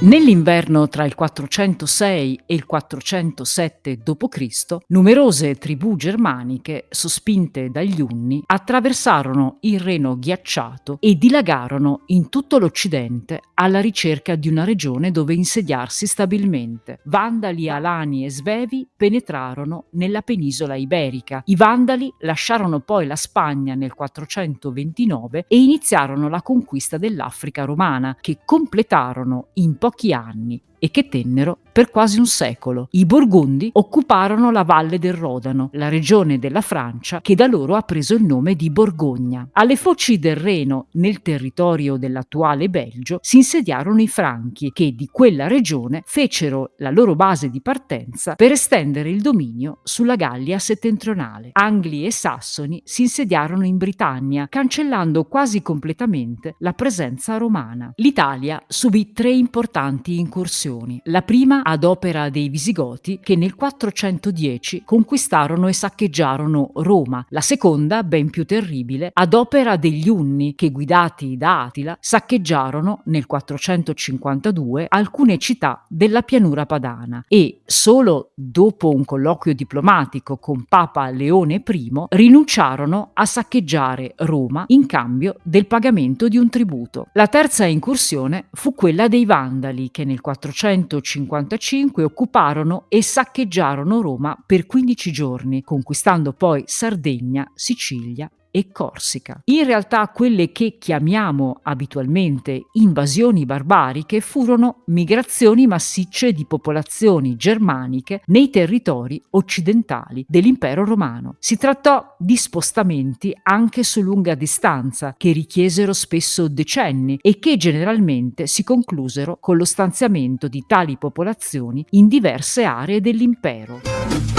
Nell'inverno tra il 406 e il 407 d.C., numerose tribù germaniche, sospinte dagli Unni, attraversarono il Reno ghiacciato e dilagarono in tutto l'Occidente alla ricerca di una regione dove insediarsi stabilmente. Vandali, Alani e Svevi penetrarono nella penisola iberica. I Vandali lasciarono poi la Spagna nel 429 e iniziarono la conquista dell'Africa romana, che completarono in pochi pochi anni e che tennero per quasi un secolo. I Borgondi occuparono la valle del Rodano, la regione della Francia che da loro ha preso il nome di Borgogna. Alle foci del Reno, nel territorio dell'attuale Belgio, si insediarono i Franchi che di quella regione fecero la loro base di partenza per estendere il dominio sulla Gallia settentrionale. Angli e Sassoni si insediarono in Britannia, cancellando quasi completamente la presenza romana. L'Italia subì tre importanti incursioni nazioni. La prima ad opera dei Visigoti che nel 410 conquistarono e saccheggiarono Roma. La seconda, ben più terribile, ad opera degli Unni che guidati da Attila saccheggiarono nel 452 alcune città della pianura padana e solo dopo un colloquio diplomatico con Papa Leone I rinunciarono a saccheggiare Roma in cambio del pagamento di un tributo. La terza incursione fu quella dei Vandali che nel 400 455 occuparono e saccheggiarono Roma per 15 giorni, conquistando poi Sardegna, Sicilia e Corsica. In realtà quelle che chiamiamo abitualmente invasioni barbariche furono migrazioni massicce di popolazioni germaniche nei territori occidentali dell'impero romano. Si trattò di spostamenti anche su lunga distanza che richiesero spesso decenni e che generalmente si conclusero con lo stanziamento di tali popolazioni in diverse aree dell'impero.